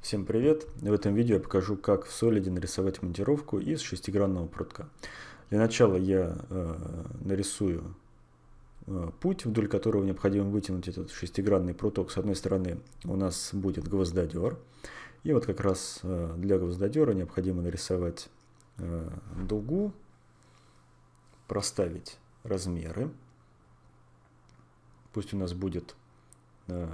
Всем привет! В этом видео я покажу, как в Solid нарисовать монтировку из шестигранного прутка. Для начала я э, нарисую э, путь, вдоль которого необходимо вытянуть этот шестигранный пруток. С одной стороны у нас будет гвоздодер. И вот как раз э, для гвоздодера необходимо нарисовать э, дугу, проставить размеры. Пусть у нас будет э,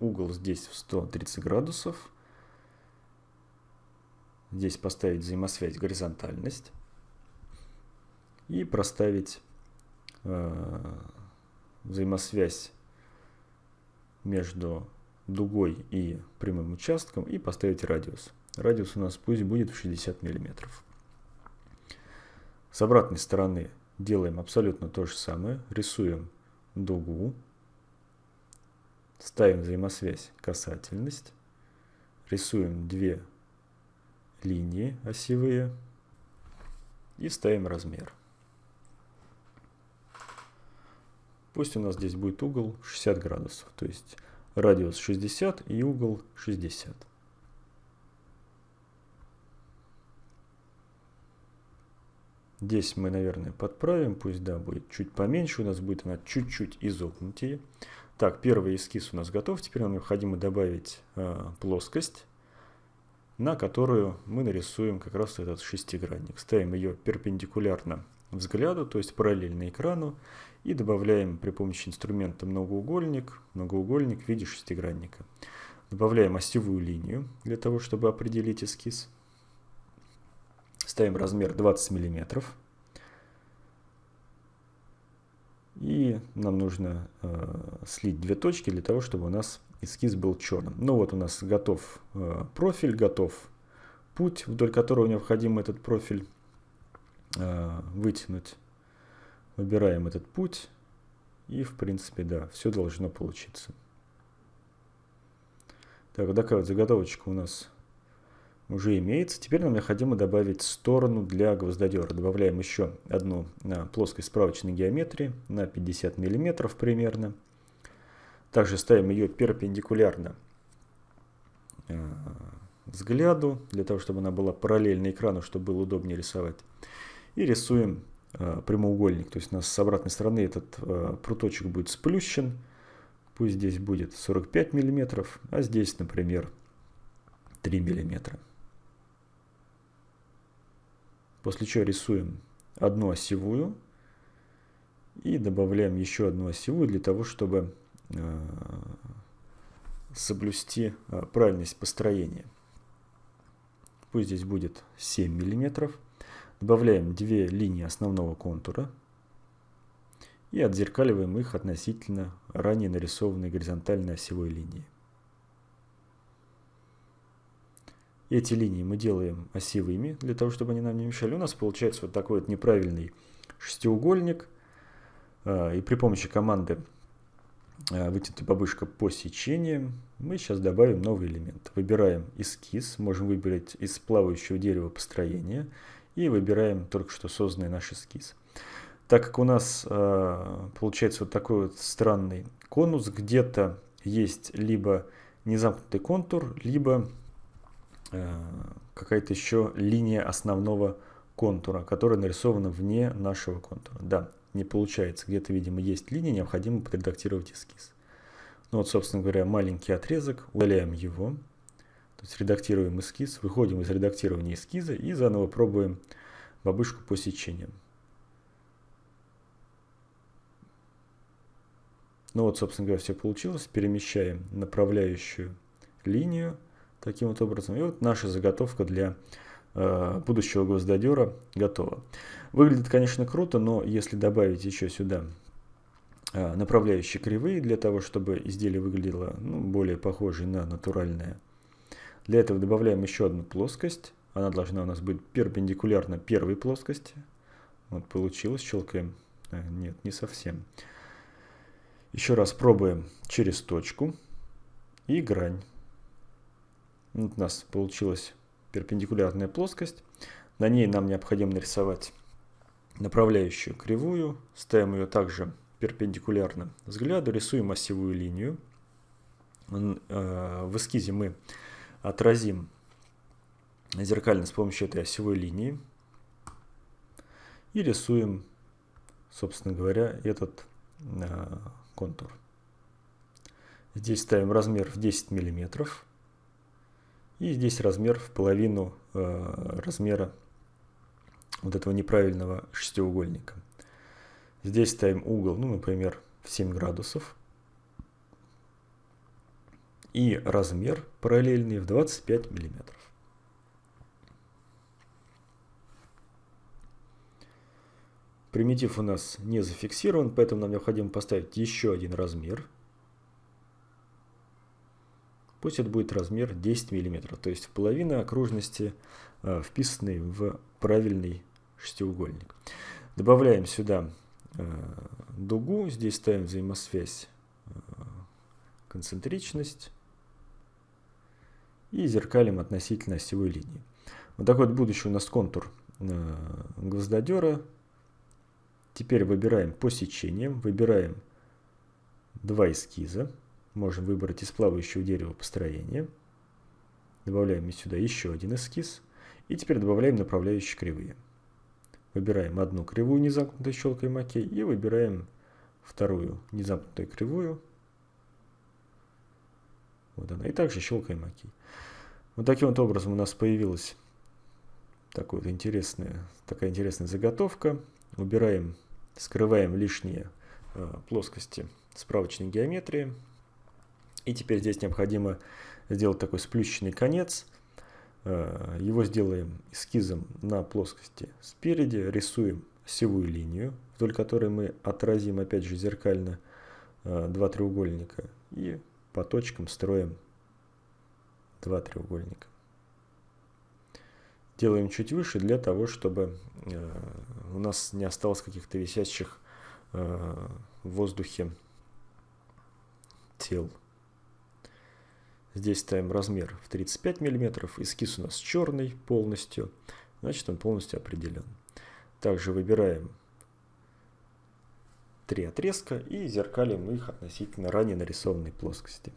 угол здесь в 130 градусов Здесь поставить взаимосвязь горизонтальность. И проставить э, взаимосвязь между дугой и прямым участком и поставить радиус. Радиус у нас пусть будет в 60 миллиметров. С обратной стороны делаем абсолютно то же самое. Рисуем дугу. Ставим взаимосвязь касательность. Рисуем две линии осевые и ставим размер. Пусть у нас здесь будет угол 60 градусов, то есть радиус 60 и угол 60. Здесь мы, наверное, подправим, пусть да, будет чуть поменьше, у нас будет она чуть-чуть изогнутее. Так, первый эскиз у нас готов, теперь нам необходимо добавить э, плоскость на которую мы нарисуем как раз этот шестигранник. Ставим ее перпендикулярно взгляду, то есть параллельно экрану, и добавляем при помощи инструмента многоугольник, многоугольник в виде шестигранника. Добавляем осевую линию для того, чтобы определить эскиз. Ставим размер 20 мм. Нам нужно э, слить две точки для того, чтобы у нас эскиз был черным. Ну вот у нас готов э, профиль, готов путь, вдоль которого необходимо этот профиль э, вытянуть. Выбираем этот путь и в принципе да, все должно получиться. Так, такая вот заготовочка у нас уже имеется. Теперь нам необходимо добавить сторону для гвоздодера. Добавляем еще одну на плоскость справочной геометрии на 50 мм примерно. Также ставим ее перпендикулярно э, взгляду, для того, чтобы она была параллельна экрану, чтобы было удобнее рисовать. И рисуем э, прямоугольник. То есть у нас с обратной стороны этот пруточек будет сплющен. Пусть здесь будет 45 мм, а здесь, например, 3 мм. После чего рисуем одну осевую и добавляем еще одну осевую для того, чтобы Э, соблюсти э, правильность построения. Пусть здесь будет 7 мм. Добавляем две линии основного контура и отзеркаливаем их относительно ранее нарисованной горизонтальной осевой линии. Эти линии мы делаем осевыми, для того, чтобы они нам не мешали. У нас получается вот такой вот неправильный шестиугольник. Э, и при помощи команды Э, вытянутая бабушка по сечениям, мы сейчас добавим новый элемент. Выбираем эскиз, можем выбрать из плавающего дерева построения и выбираем только что созданный наш эскиз. Так как у нас э, получается вот такой вот странный конус, где-то есть либо незамкнутый контур, либо какая-то еще линия основного контура, которая нарисована вне нашего контура. Да, не получается. Где-то, видимо, есть линия, необходимо подредактировать эскиз. Ну вот, собственно говоря, маленький отрезок, удаляем его. То есть редактируем эскиз, выходим из редактирования эскиза и заново пробуем бабушку по сечениям. Ну вот, собственно говоря, все получилось. Перемещаем направляющую линию таким вот образом. И вот наша заготовка для Э, будущего гвоздодера готово. Выглядит, конечно, круто, но если добавить еще сюда э, направляющие кривые для того, чтобы изделие выглядело ну, более похоже на натуральное. Для этого добавляем еще одну плоскость. Она должна у нас быть перпендикулярна первой плоскости. Вот получилось, щелкаем. А, нет, не совсем. Еще раз пробуем через точку и грань. Вот у нас получилось перпендикулярная плоскость. На ней нам необходимо нарисовать направляющую кривую. Ставим ее также перпендикулярно взгляду, рисуем осевую линию. Э, в эскизе мы отразим зеркально с помощью этой осевой линии и рисуем, собственно говоря, этот э, контур. Здесь ставим размер в 10 миллиметров. И здесь размер в половину э, размера вот этого неправильного шестиугольника. Здесь ставим угол, ну, например, в 7 градусов. И размер параллельный в 25 миллиметров. Примитив у нас не зафиксирован, поэтому нам необходимо поставить еще один размер – Пусть это будет размер 10 мм, то есть половина окружности, э, вписанной в правильный шестиугольник. Добавляем сюда э, дугу, здесь ставим взаимосвязь э, концентричность и зеркалим относительно осевой линии. Вот такой вот будущий у нас контур гвоздодера. Теперь выбираем по сечениям, выбираем два эскиза. Можем выбрать из плавающего дерева построение. Добавляем сюда еще один эскиз. И теперь добавляем направляющие кривые. Выбираем одну кривую незамкнутой щелкой макей и выбираем вторую незамкнутую кривую. Вот она. И также щелкаем окей. Вот таким вот образом у нас появилась такая, вот интересная, такая интересная заготовка. Убираем, скрываем лишние э, плоскости справочной геометрии. И теперь здесь необходимо сделать такой сплющенный конец. Э, его сделаем эскизом на плоскости спереди, рисуем осевую линию, вдоль которой мы отразим опять же зеркально э, два треугольника и по точкам строим два треугольника. Делаем чуть выше для того, чтобы э, у нас не осталось каких-то висящих в воздухе тел. Здесь ставим размер в 35 мм. Эскиз у нас черный полностью. Значит, он полностью определен. Также выбираем три отрезка и зеркалим их относительно ранее нарисованной плоскости.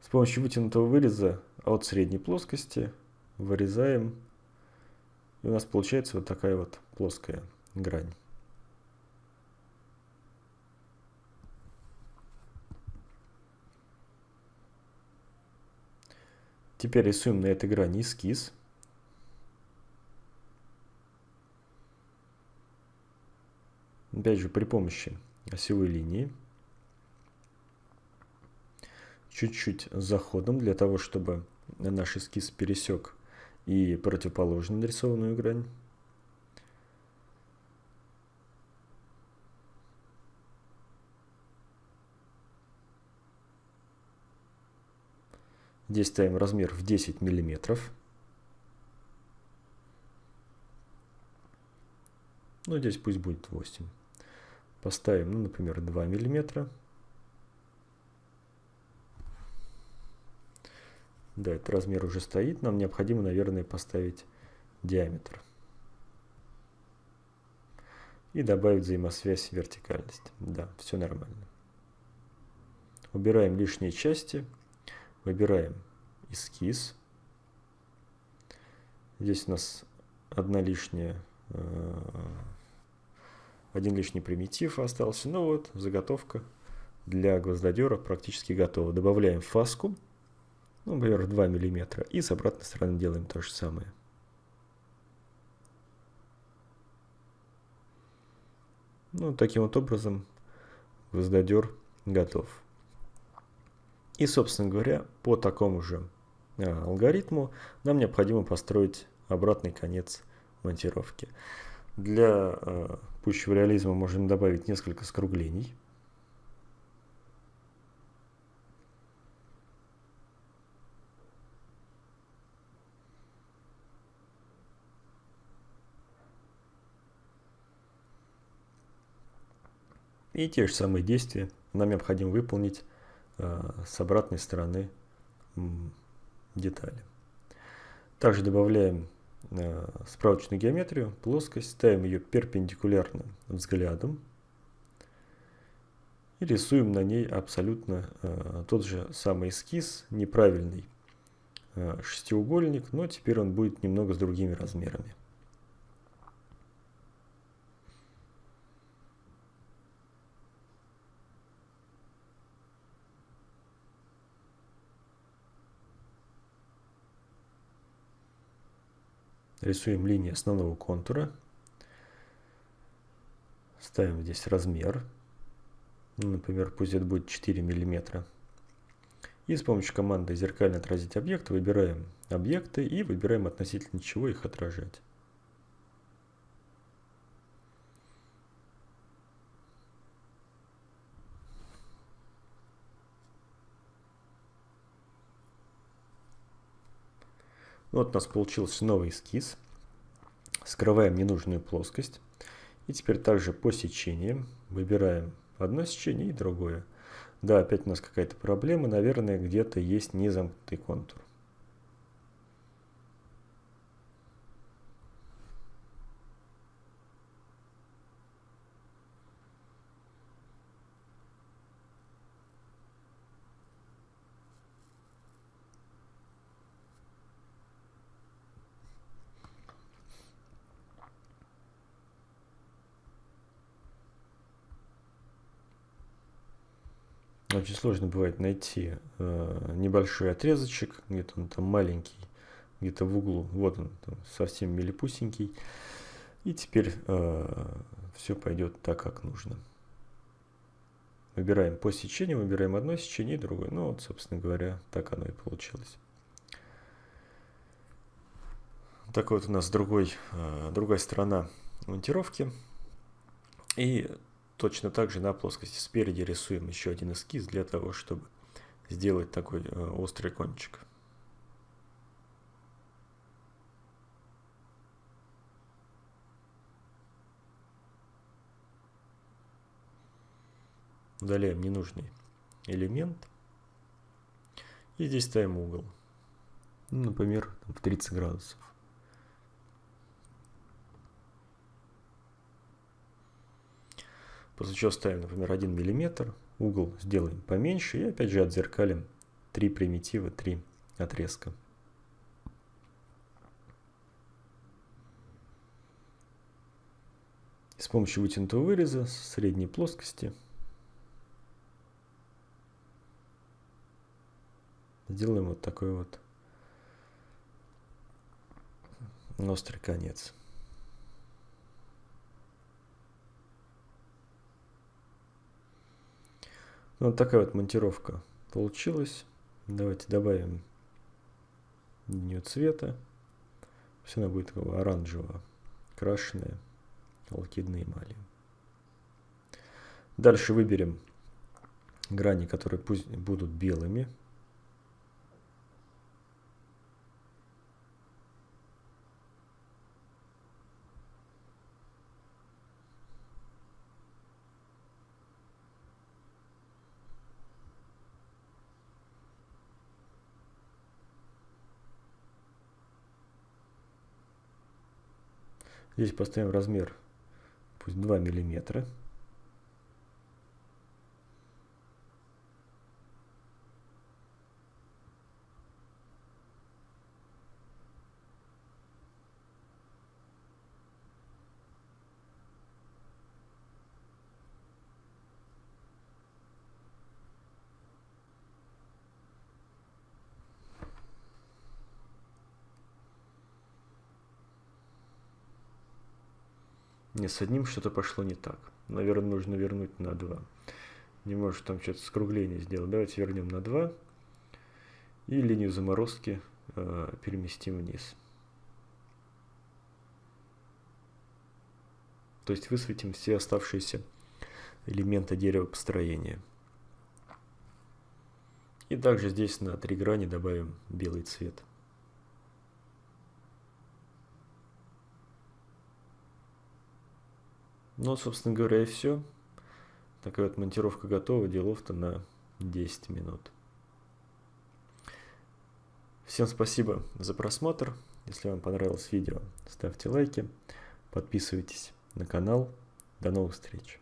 С помощью вытянутого выреза от средней плоскости вырезаем. И у нас получается вот такая вот плоская грань. Теперь рисуем на этой грани эскиз. Опять же при помощи осевой линии. Чуть-чуть заходом для того, чтобы наш эскиз пересек и противоположную нарисованную грань. Здесь ставим размер в 10 миллиметров. Ну, здесь пусть будет 8. Поставим, ну, например, 2 миллиметра. Да, этот размер уже стоит. Нам необходимо, наверное, поставить диаметр. И добавить взаимосвязь вертикальности. Да, все нормально. Убираем лишние части. Выбираем эскиз. Здесь у нас одна лишняя, э, один лишний примитив остался. Ну вот, заготовка для гвоздодера практически готова. Добавляем фаску, ну, например, 2 мм. И с обратной стороны делаем то же самое. Ну, таким вот образом гвоздодер готов. И, собственно говоря, по такому же а, алгоритму нам необходимо построить обратный конец монтировки. Для э, пущего реализма можем добавить несколько скруглений. И те же самые действия нам необходимо выполнить Э, с обратной стороны детали. Также добавляем э, справочную геометрию, плоскость, ставим ее перпендикулярно взглядом И рисуем на ней абсолютно э, тот же самый эскиз, неправильный э, шестиугольник, но теперь он будет немного с другими размерами. Рисуем линии основного контура. Ставим здесь размер. Ну, например, пусть это будет 4 миллиметра. И с помощью команды «Зеркально отразить объект» выбираем объекты и выбираем относительно чего их отражать. Вот у нас получился новый эскиз. Скрываем ненужную плоскость. И теперь также по сечениям выбираем одно сечение и другое. Да, опять у нас какая-то проблема. Наверное, где-то есть незамкнутый контур. Очень сложно бывает найти э, небольшой отрезочек, где-то он там маленький, где-то в углу. Вот он, там, совсем милипусенький. И теперь э, все пойдет так, как нужно. Выбираем по сечению, выбираем одно сечение и другое. Ну вот, собственно говоря, так оно и получилось. Так вот у нас другой, э, другая сторона монтировки. И Точно так же на плоскости спереди рисуем еще один эскиз для того, чтобы сделать такой э, острый кончик. Удаляем ненужный элемент. И здесь ставим угол. Ну, например, в 30 градусов. После чего ставим, например, 1 мм, угол сделаем поменьше и опять же отзеркалим 3 примитива, 3 отрезка. с помощью вытянутого выреза средней плоскости сделаем вот такой вот острый конец. Вот такая вот монтировка получилась. Давайте добавим линию цвета. Все она будет такого оранжевого, крашеная алкидной эмалью. Дальше выберем грани, которые пусть будут белыми. Здесь поставим размер, пусть 2 миллиметра. Не, с одним что-то пошло не так. Наверное, нужно вернуть на 2. Не может там что-то скругление сделать. Давайте вернем на 2. И линию заморозки э, переместим вниз. То есть высветим все оставшиеся элементы дерева построения. И также здесь на три грани добавим белый цвет. Ну, собственно говоря, и все. Такая вот монтировка готова, делов-то на 10 минут. Всем спасибо за просмотр. Если вам понравилось видео, ставьте лайки, подписывайтесь на канал. До новых встреч!